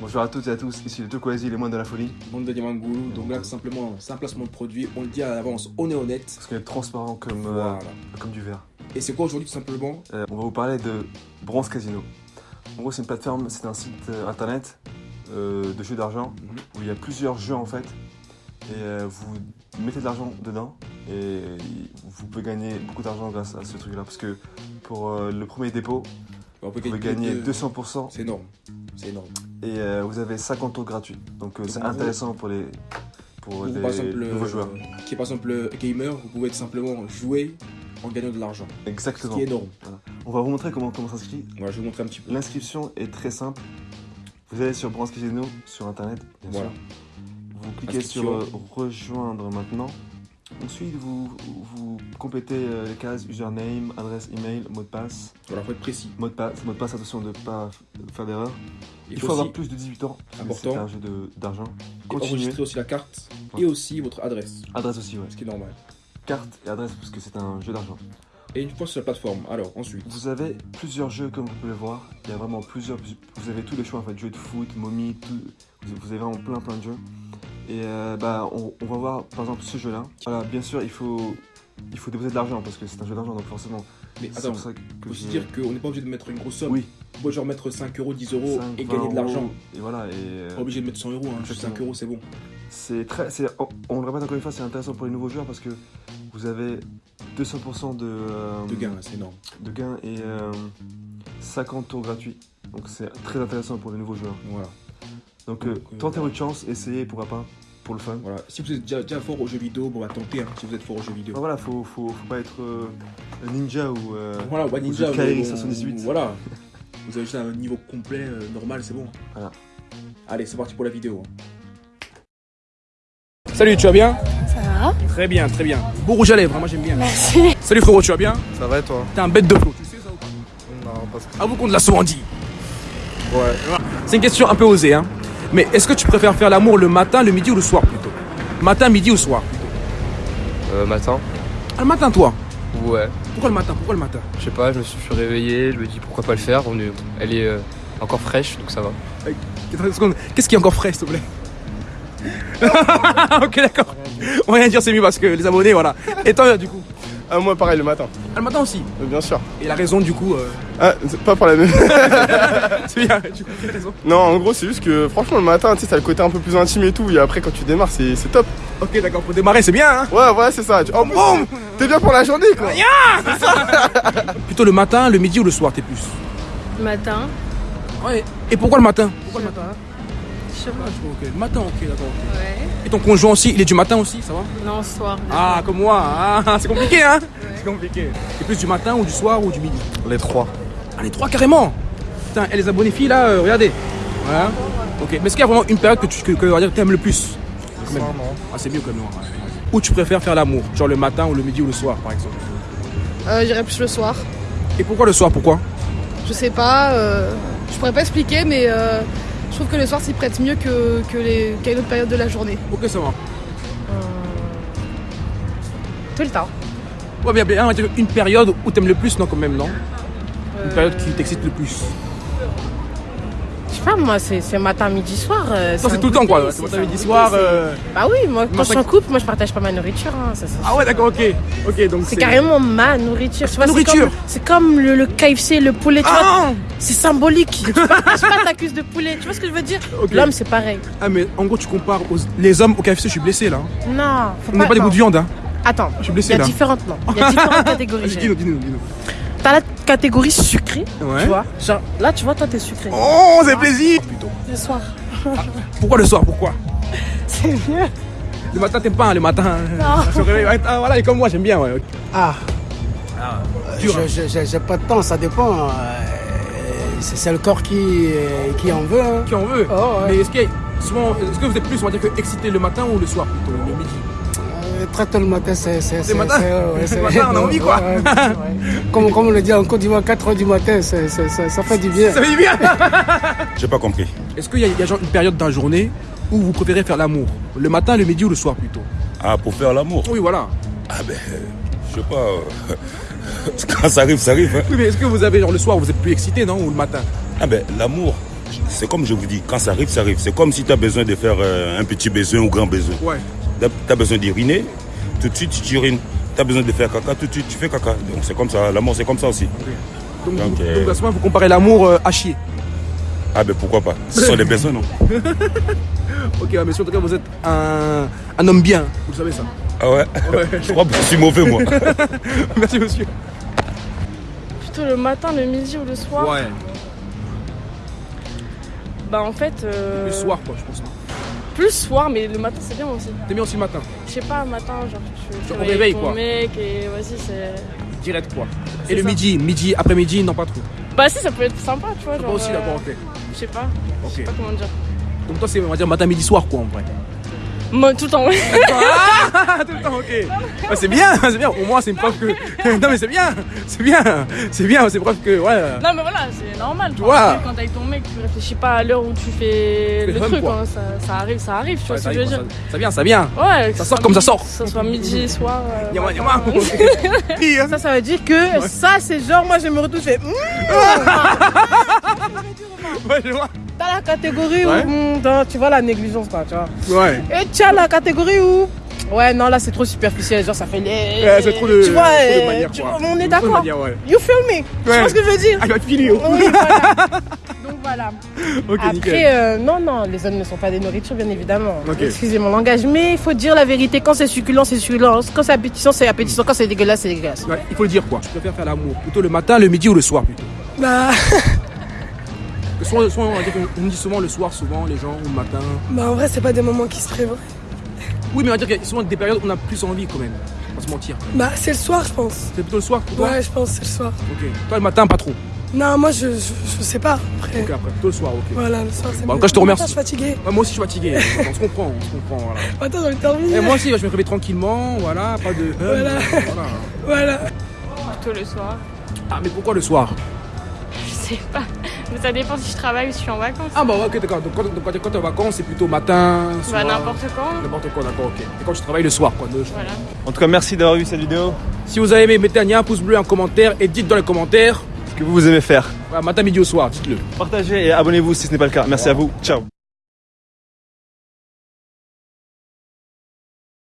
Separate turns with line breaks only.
Bonjour à toutes et à tous, ici le Tokwasi, les moines de la folie.
Bande de Diamangoulou, donc là tout simplement c'est un placement de produit, on le dit à l'avance, on est honnête.
Parce qu'on est transparent comme, euh, comme du verre.
Et c'est quoi aujourd'hui tout simplement
Euh, on va vous parler de Bronze Casino. En gros, c'est une plateforme, c'est un site euh, internet de jeux d'argent
Mhm.
où il y a plusieurs jeux en fait. Et vous mettez de l'argent dedans et vous pouvez gagner beaucoup d'argent grâce à ce truc-là. Parce que pour le premier dépôt,
On peut
vous pouvez gagner
de-
200%
C'est énorme, c'est énorme.
et euh, vous avez 50 tours gratuits. Donc euh, c'est intéressant pour les, pour
Pour,
les
par exemple,
nouveaux
euh,
joueurs.
qui est par exemple gamer, vous pouvez tout simplement jouer en gagnant de l'argent. Ce
Exactement.
qui est énorme.
On va vous montrer comment, comment s'inscrit.
Voilà, je vais vous montrer un petit peu.
L'inscription est très simple. Vous allez sur Bronze Casino sur internet, bien
Voilà.
sûr. Vous cliquez sur euh, rejoindre maintenant. Ensuite, vous, vous complétez euh, les cases username, adresse email, mot de passe.
Voilà, faut être précis.
Mot de passe, mot de passe attention de ne pas faire d'erreur.
Il,
Il faut,
faut,
avoir plus de 18 ans. C'est un jeu d'argent. Continuez.
enregistrer aussi la carte
Ouais.
et aussi votre adresse,
Adresse aussi, ouais.
ce qui est normal.
Carte et adresse parce que c'est un jeu d'argent.
Et une fois sur la plateforme, alors ensuite,
Vous avez plusieurs jeux comme vous pouvez le voir. Il y a vraiment plusieurs. Vous avez tous les choix en fait. Jeux de foot, momie, tout. Vous vous avez vraiment plein plein de jeux. Et euh, bah on, on va voir par exemple ce jeu-là. Voilà, bien sûr il faut il faut déposer de l'argent parce que c'est un jeu d'argent donc forcément.
mais
c'est
attends,
pour ça que
faut se dire qu'on n'est pas obligé de mettre une grosse somme.
Oui.
On peut genre mettre 5 euros, 10 euros
5,
et
20
gagner de l'argent.
Et voilà et euh,
Pas obligé de mettre 100 euros, hein, juste
Exactement.
5 euros c'est bon.
c'est très c'est on, on le répète encore une fois c'est intéressant pour les nouveaux joueurs parce que vous avez 200% de euh,
De gain, c'est énorme.
de gains et euh, 50 tours gratuits. Donc c'est très intéressant pour les nouveaux joueurs.
Voilà.
Donc,
Donc,
euh,
euh,
tentez
voilà.
votre chance, essayez pourquoi pas pour le fun.
Voilà. Si vous êtes déjà, déjà fort aux jeux vidéo, bon bah tentez hein, si vous êtes fort aux jeux vidéo.
Ah, voilà, faut, faut, faut pas être euh, un ninja ou. euh,
Voilà, One Ninja,
Ou Kairi
bon,
78.
Voilà. Vous avez juste un niveau complet, euh, normal, c'est bon.
Voilà.
Allez, c'est parti pour la vidéo. Salut, tu vas bien?
Ça va
Très bien, très bien. Beau rouge à lèvres, hein, moi j'aime bien.
Merci.
Salut frérot, tu vas bien?
Ça va et toi?
T'es un bête de flot, tu sais ça ou pas?
Non, parce que.
À vous qu'on de la Sourandie.
Ouais.
C'est une question un peu osée, hein. Mais est-ce que tu préfères faire l'amour le matin, le midi ou le soir plutôt? Matin, midi ou soir plutôt?
Euh, matin
Ah, le matin, toi?
Ouais.
Pourquoi le matin? Pourquoi le matin?
Je sais pas, je me suis réveillé, je me dis pourquoi pas le faire. On est- Elle est euh, encore fraîche, donc ça va.
Qu'est-ce qui est encore frais, s'il te plaît? Ok, d'accord. On va rien dire, c'est mieux parce que les abonnés, voilà. Et toi, du coup?
Ah, moi, pareil, le matin,
Ah, le matin aussi.
euh, bien sûr.
Et la raison, du coup, euh,
Ah, c'est pas pour la même.
c'est bien. Du coup, quelle raison
non, en gros, c'est juste que franchement, le matin, tu sais, t'as le côté un peu plus intime et tout. Et après, quand tu démarres, c'est c'est top.
Ok, d'accord. Pour démarrer, c'est bien, hein
Ouais, ouais, c'est ça. Tu- Oh, boum T'es bien pour la journée, quoi.
Plutôt le matin, le midi ou le soir, t'es plus
Matin.
Ouais. Et pourquoi le matin? Pourquoi le matin?
Je sais pas.
Ok, le matin, ok, d'accord.
Ouais.
Et ton conjoint aussi, il est du matin aussi, ça va?
Non, soir.
Ah, comme moi, ah, c'est compliqué, hein? C'est compliqué. T'es plus du matin ou du soir ou du midi?
Les trois.
Ah, les trois carrément Putain, et les abonnés filles là, euh, regardez. Voilà. Ok, mais est-ce qu'il y a vraiment une période que tu que, que, on va dire, t'aimes le plus? Quand même. Ah, c'est mieux comme moi. ouais. Où tu préfères faire l'amour Genre le matin ou le midi ou le soir, par exemple?
Euh, J'irai plus le soir.
Et pourquoi le soir Pourquoi?
Je sais pas, euh, je pourrais pas expliquer, mais euh, je trouve que le soir s'y prête mieux que, que les, qu'à une autre période de la journée.
Ok, ça va.
Tout le temps.
Ouais, bien, bien, on va dire une période où t'aimes le plus, non, quand même, non? Une
Euh,
période qui t'excite le plus.
Pas, moi, c'est matin, midi, soir. euh,
c'est tout le temps, quoi. C'est matin, midi, soir. euh,
Bah oui, moi, quand je suis en couple, moi, je partage pas ma nourriture. hein, ça,
Ah ouais, d'accord, ok. Ok, donc
C'est carrément ma nourriture. c'est
nourriture.
comme- C'est comme, le, le KFC, le poulet, tu.
Ah
C'est symbolique. tu partages pas ta cuisse de poulet. Tu vois ce que je veux dire? L'homme, c'est pareil.
Ah, mais en gros, tu compares aux- les hommes au KFC, je suis blessé là. hein.
Non, faut
On n'est pas des bouts de viande, hein.
Attends,
Je suis
il
blessé
y a
là.
différentes, non. Il y a différentes catégories.
Dis-nous, dis-nous, dis-nous.
T'as la catégorie sucrée,
Ouais.
tu vois. Genre, là, tu vois, toi, t'es sucré.
Oh, c'est plaisir Plutôt.
Le soir.
Pourquoi le soir Pourquoi?
C'est mieux.
Le matin, t'aimes pas, hein, le matin.
Non.
Ah, voilà, et comme moi, j'aime bien, ouais.
Ah,
dur, hein.
je- je- je- j'ai pas de temps, ça dépend. euh, C'est c'est le corps qui, euh, qui en veut. hein.
Qui en veut.
Oh, ouais.
Mais est-ce qu'il y a souvent, est-ce que vous êtes plus, on va dire, que excité le matin ou le soir plutôt, le midi?
Euh, Très tôt le matin, c'est. C'est
Le matin
ouais,
Le matin, on a envie, quoi.
ouais, ouais. comme, comme on le dit en Côte d'Ivoire, 4 h du matin, c'est- c'est- ça, ça fait du bien.
Ça fait du bien
J'ai pas compris.
Est-ce qu'il y a, il y a genre une période dans la journée où vous préférez faire l'amour? Le matin, le midi ou le soir plutôt?
Ah, pour faire l'amour?
Oui, voilà.
Ah ben, je sais pas. euh, Quand ça arrive, ça arrive. hein.
Oui, mais est-ce que vous avez genre le soir, vous êtes plus excité, non Ou le matin?
Ah ben, l'amour, C'est comme je vous dis, quand ça arrive, ça arrive. C'est comme si tu as besoin de faire euh, un petit besoin ou grand besoin.
Ouais.
Tu as besoin d'uriner, tout de suite tu urines. Tu as besoin de faire caca, tout de suite tu fais caca. Donc c'est comme ça, l'amour c'est comme ça aussi.
Donc,
Donc,
vous-
euh,
donc, à ce moment, vous comparez l'amour euh, à chier.
Ah ben pourquoi pas Ce sont des besoins, non
Ok, ouais, mais en tout cas, vous êtes un, un homme bien. Vous le savez ça.
Ah ouais,
Ouais.
Je crois que je suis mauvais moi.
Merci, monsieur.
Plutôt le matin, le midi ou le soir?
Ouais.
Bah en fait... euh,
Le soir, quoi, je pense.
Plus soir, mais le matin c'est bien aussi.
T'es bien aussi le matin.
Je sais pas, le matin, genre tu,
au
réveilles ton
quoi.
mec et vas-y c'est...
Direct, quoi. Et le
ça.
midi, midi, après-midi, non, pas trop.
Bah si, ça peut être sympa, tu vois. Genre,
aussi,
euh,
d'accord, ok.
Je sais pas, je sais
Ok.
pas comment dire.
Donc toi, c'est, on va dire, matin, midi, soir, quoi, en vrai.
Moi, tout le temps.
Ah, tout le temps, ok. Ah, c'est bien, c'est bien. Au moins, c'est une preuve que. non, mais c'est bien, c'est bien, c'est bien, c'est preuve que. Ouais.
Non mais voilà, c'est normal.
Tu vois.
Quand t'es avec ton mec, tu réfléchis pas à l'heure où tu fais le truc. hein. Ça, ça arrive, ça arrive, tu vois
Ouais,
ce
ça
que je veux dire.
ça, ça vient, ça vient.
Ouais,
Ça sort comme ça sort.
Que ce soit midi, soir. euh,
Yama,
matin.
yama.
Ça, ça veut dire que ça, c'est genre, moi, je me je fais, Hum,
Ouais, je vois.
t'as la catégorie
Ouais.
où, dans- tu vois, la négligence, quoi, tu vois.
Ouais.
Et tu as la catégorie où, ouais, non, là, c'est trop superficiel, genre, ça fait les.
Ouais, c'est trop de.
Tu vois,
trop de manière,
tu-
quoi.
on est d'accord.
ouais.
You feel me? Tu vois ce que je veux dire?
Va te filer, oh.
Oui, voilà. Donc voilà.
Ok, nickel.
Après, euh, non, non, les hommes ne sont pas des nourritures, bien évidemment.
Ok.
Excusez mon langage, mais il faut dire la vérité. Quand c'est succulent, c'est succulent. Quand c'est appétissant, c'est appétissant. Quand c'est dégueulasse, c'est dégueulasse.
Ouais, il faut le dire, quoi. Je préfère faire l'amour. Plutôt le matin, le midi ou le soir, plutôt.
Bah,
Soit, soit on, va dire qu'on- on dit souvent le soir, souvent, les gens, ou le matin.
bah en vrai, c'est pas des moments qui se prévoient.
Oui, mais on va dire qu'il y a souvent des périodes où on a plus envie, quand même. On va se mentir.
Bah, c'est le soir, je pense.
C'est plutôt le soir pour toi?
Ouais, je pense que c'est le soir.
Ok. Toi, le matin, pas trop?
Non, moi, je, je, je sais pas. Après,
Ok, après, plutôt le soir, ok.
voilà, le soir, c'est
Bon, en
mieux.
tout cas, je te remercie.
Je suis fatiguée.
Ouais, moi aussi, je suis fatigué. on se comprend, on se comprend, voilà.
Attends, j'ai envie de dormir.
Et moi aussi, je me réveille tranquillement, voilà, pas de.
Voilà.
voilà.
Voilà.
Plutôt le soir.
Ah, mais pourquoi le soir?
Je sais pas. Mais ça dépend si je travaille ou si je suis en vacances.
Ah, bah, ok, d'accord. Donc, quand, donc, quand t'es- quand t'es en vacances, c'est plutôt matin, soir.
Bah n'importe quand.
N'importe quoi, d'accord, ok. Et quand tu travailles le soir, quoi. de-
Voilà.
En tout cas, merci d'avoir vu cette vidéo.
Si vous avez aimé, mettez un pouce bleu, un commentaire et dites dans les commentaires.
Ce que vous, vous aimez faire.
Voilà, matin, midi au soir, dites-le.
Partagez et abonnez-vous si ce n'est pas le cas. Merci à vous. Ciao.